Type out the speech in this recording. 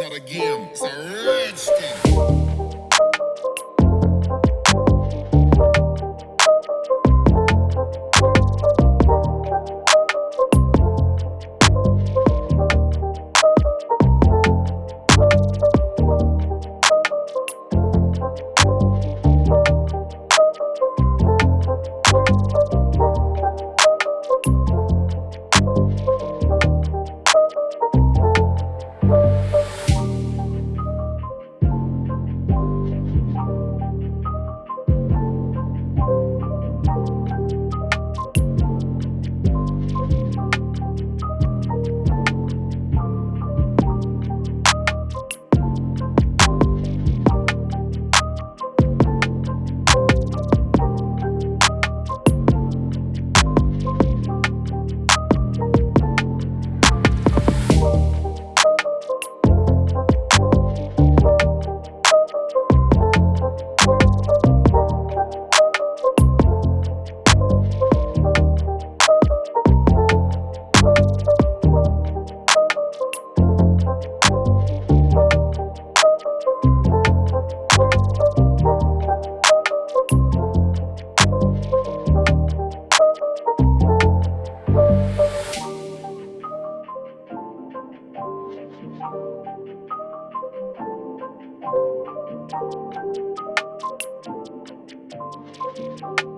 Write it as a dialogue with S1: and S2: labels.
S1: not a game, it's a rich thing. Thank you.